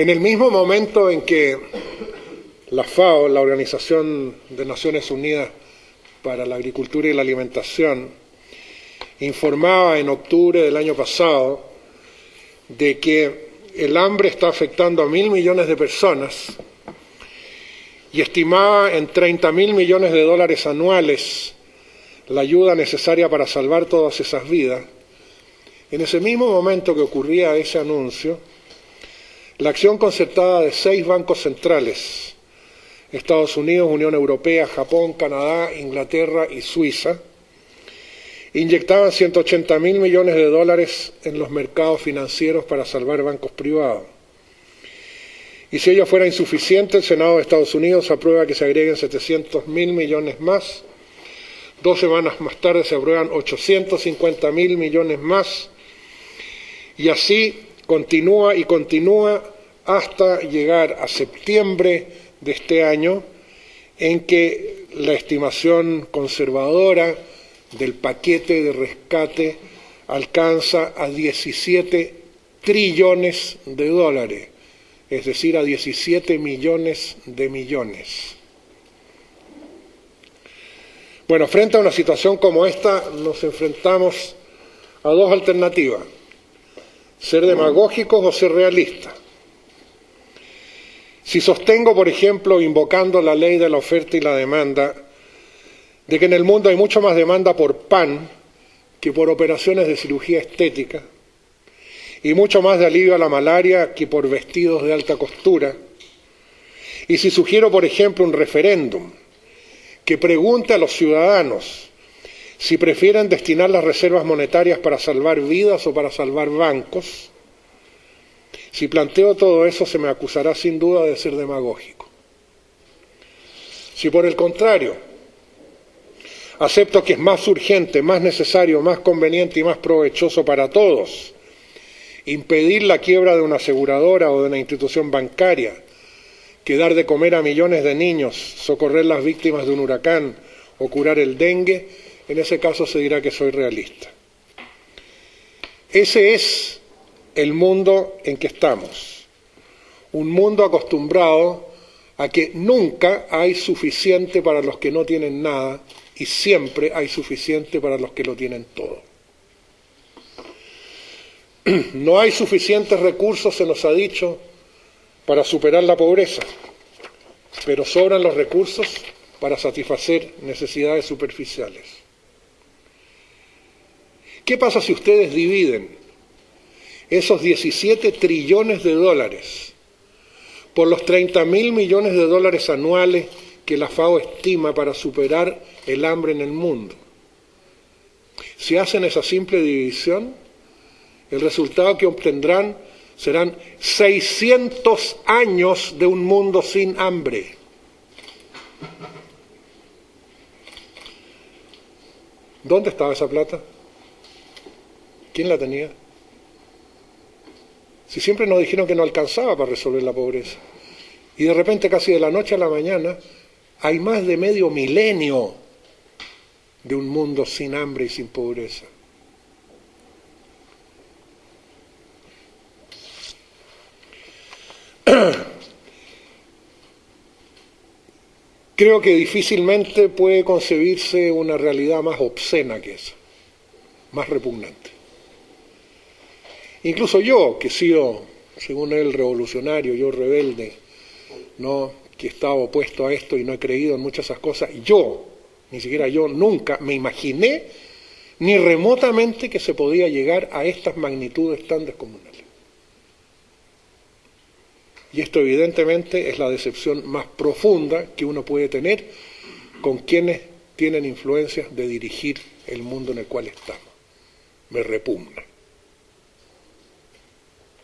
En el mismo momento en que la FAO, la Organización de Naciones Unidas para la Agricultura y la Alimentación, informaba en octubre del año pasado de que el hambre está afectando a mil millones de personas y estimaba en 30 mil millones de dólares anuales la ayuda necesaria para salvar todas esas vidas, en ese mismo momento que ocurría ese anuncio, la acción concertada de seis bancos centrales, Estados Unidos, Unión Europea, Japón, Canadá, Inglaterra y Suiza, inyectaban 180 mil millones de dólares en los mercados financieros para salvar bancos privados. Y si ello fuera insuficiente, el Senado de Estados Unidos aprueba que se agreguen 700 mil millones más. Dos semanas más tarde se aprueban 850 mil millones más. Y así continúa y continúa hasta llegar a septiembre de este año, en que la estimación conservadora del paquete de rescate alcanza a 17 trillones de dólares es decir, a 17 millones de millones. Bueno, frente a una situación como esta nos enfrentamos a dos alternativas, ser demagógicos o ser realistas. Si sostengo, por ejemplo, invocando la ley de la oferta y la demanda, de que en el mundo hay mucho más demanda por pan que por operaciones de cirugía estética, y mucho más de alivio a la malaria que por vestidos de alta costura. Y si sugiero, por ejemplo, un referéndum que pregunte a los ciudadanos si prefieren destinar las reservas monetarias para salvar vidas o para salvar bancos, si planteo todo eso se me acusará sin duda de ser demagógico. Si por el contrario acepto que es más urgente, más necesario, más conveniente y más provechoso para todos impedir la quiebra de una aseguradora o de una institución bancaria, que dar de comer a millones de niños, socorrer las víctimas de un huracán o curar el dengue, en ese caso se dirá que soy realista. Ese es el mundo en que estamos, un mundo acostumbrado a que nunca hay suficiente para los que no tienen nada y siempre hay suficiente para los que lo tienen todo. No hay suficientes recursos, se nos ha dicho, para superar la pobreza, pero sobran los recursos para satisfacer necesidades superficiales. ¿Qué pasa si ustedes dividen esos 17 trillones de dólares por los 30 mil millones de dólares anuales que la FAO estima para superar el hambre en el mundo? Si hacen esa simple división, el resultado que obtendrán serán 600 años de un mundo sin hambre. ¿Dónde estaba esa plata? ¿Quién la tenía? Si siempre nos dijeron que no alcanzaba para resolver la pobreza. Y de repente, casi de la noche a la mañana, hay más de medio milenio de un mundo sin hambre y sin pobreza. Creo que difícilmente puede concebirse una realidad más obscena que esa, más repugnante. Incluso yo, que he sido, según él, revolucionario, yo rebelde, ¿no? que estaba opuesto a esto y no he creído en muchas de esas cosas, yo, ni siquiera yo, nunca me imaginé ni remotamente que se podía llegar a estas magnitudes tan descomunales. Y esto evidentemente es la decepción más profunda que uno puede tener con quienes tienen influencias de dirigir el mundo en el cual estamos. Me repugna.